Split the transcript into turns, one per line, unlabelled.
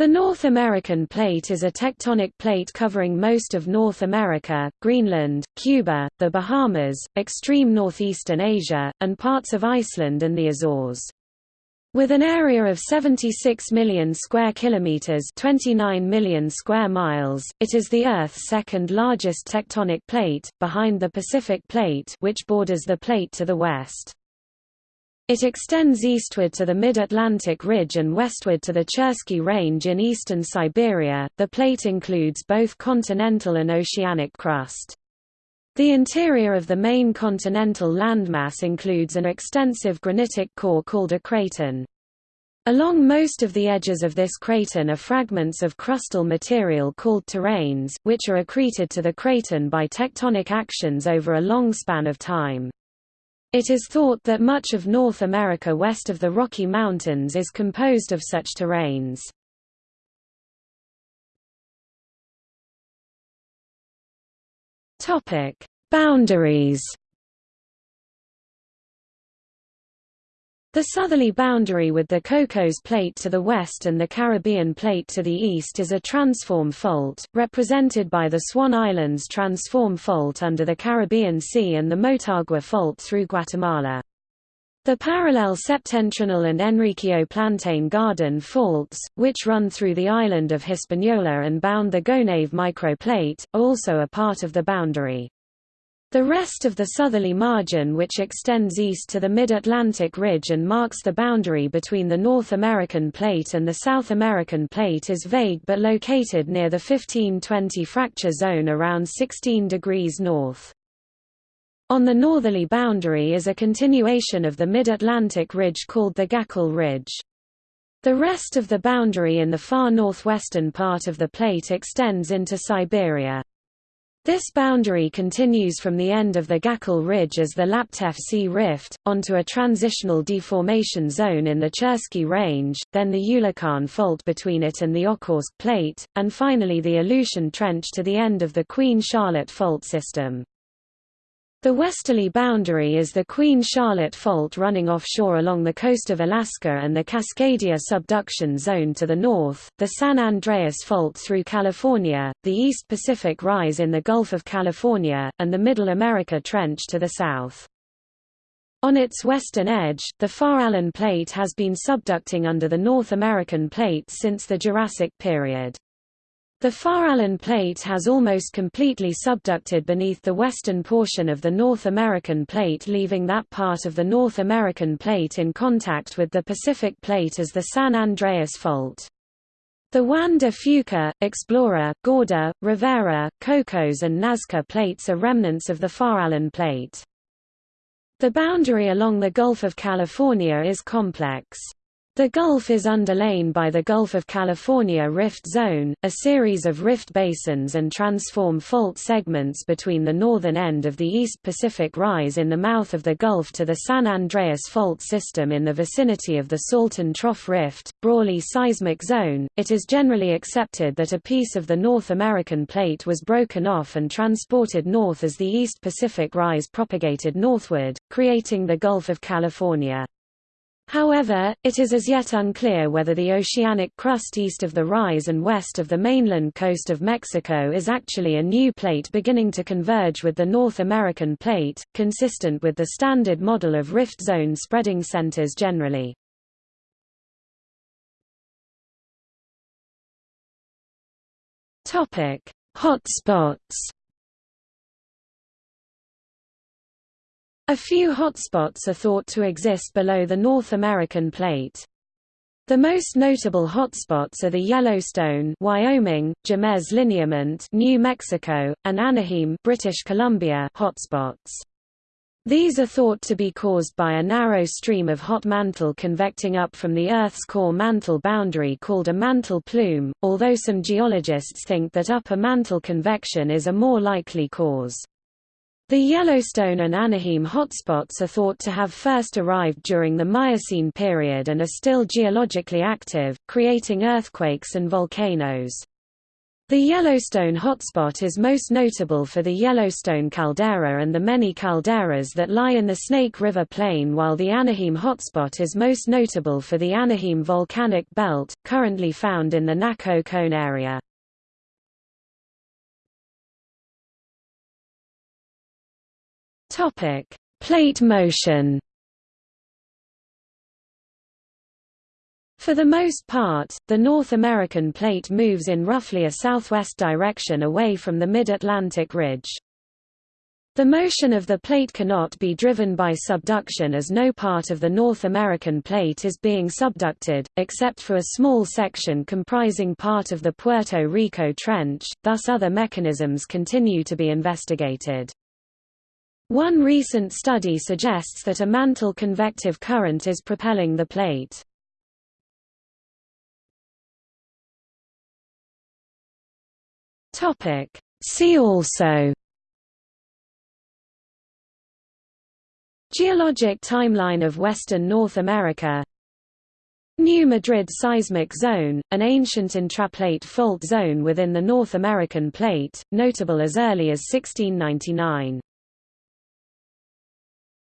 The North American Plate is a tectonic plate covering most of North America, Greenland, Cuba, the Bahamas, extreme northeastern Asia, and parts of Iceland and the Azores. With an area of 76 million square kilometers, 29 million square miles, it is the Earth's second largest tectonic plate, behind the Pacific Plate, which borders the plate to the west. It extends eastward to the mid-Atlantic ridge and westward to the Chersky Range in eastern Siberia. The plate includes both continental and oceanic crust. The interior of the main continental landmass includes an extensive granitic core called a craton. Along most of the edges of this craton are fragments of crustal material called terranes, which are accreted to the craton by tectonic actions over a long span of time. It is thought that much of North America west of the Rocky Mountains is composed of such terranes. Topic: Boundaries The southerly boundary with the Cocos Plate to the west and the Caribbean Plate to the east is a transform fault, represented by the Swan Islands Transform Fault under the Caribbean Sea and the Motagua Fault through Guatemala. The parallel septentrional and Enriquillo Plantain Garden faults, which run through the island of Hispaniola and bound the Gonave microplate, are also a part of the boundary. The rest of the southerly margin which extends east to the mid-Atlantic ridge and marks the boundary between the North American plate and the South American plate is vague but located near the 1520 fracture zone around 16 degrees north. On the northerly boundary is a continuation of the mid-Atlantic ridge called the Gackel Ridge. The rest of the boundary in the far northwestern part of the plate extends into Siberia. This boundary continues from the end of the Gackel Ridge as the Laptev Sea Rift, onto a transitional deformation zone in the Chersky Range, then the Ulakhan Fault between it and the Okhotsk Plate, and finally the Aleutian Trench to the end of the Queen Charlotte Fault system. The westerly boundary is the Queen Charlotte Fault running offshore along the coast of Alaska and the Cascadia subduction zone to the north, the San Andreas Fault through California, the East Pacific Rise in the Gulf of California, and the Middle America Trench to the south. On its western edge, the Farallon Plate has been subducting under the North American Plate since the Jurassic period. The Farallon Plate has almost completely subducted beneath the western portion of the North American Plate leaving that part of the North American Plate in contact with the Pacific Plate as the San Andreas Fault. The Juan de Fuca, Explorer, Gorda, Rivera, Cocos and Nazca plates are remnants of the Farallon Plate. The boundary along the Gulf of California is complex. The Gulf is underlain by the Gulf of California Rift Zone, a series of rift basins and transform fault segments between the northern end of the East Pacific Rise in the mouth of the Gulf to the San Andreas Fault system in the vicinity of the Salton Trough Rift, Brawley Seismic Zone. It is generally accepted that a piece of the North American plate was broken off and transported north as the East Pacific Rise propagated northward, creating the Gulf of California. However, it is as yet unclear whether the oceanic crust east of the rise and west of the mainland coast of Mexico is actually a new plate beginning to converge with the North American plate, consistent with the standard model of rift zone spreading centers generally. Hotspots A few hotspots are thought to exist below the North American plate. The most notable hotspots are the Yellowstone, Wyoming, Jemez Lineament, New Mexico, and Anahim, British Columbia hotspots. These are thought to be caused by a narrow stream of hot mantle convecting up from the Earth's core mantle boundary called a mantle plume, although some geologists think that upper mantle convection is a more likely cause. The Yellowstone and Anahim hotspots are thought to have first arrived during the Miocene period and are still geologically active, creating earthquakes and volcanoes. The Yellowstone hotspot is most notable for the Yellowstone caldera and the many calderas that lie in the Snake River Plain while the Anahim hotspot is most notable for the Anahim volcanic belt, currently found in the Nazko Cone area. Plate motion For the most part, the North American plate moves in roughly a southwest direction away from the mid-Atlantic ridge. The motion of the plate cannot be driven by subduction as no part of the North American plate is being subducted, except for a small section comprising part of the Puerto Rico Trench, thus other mechanisms continue to be investigated. One recent study suggests that a mantle convective current is propelling the plate. See also Geologic timeline of western North America New Madrid seismic zone, an ancient intraplate fault zone within the North American plate, notable as early as 1699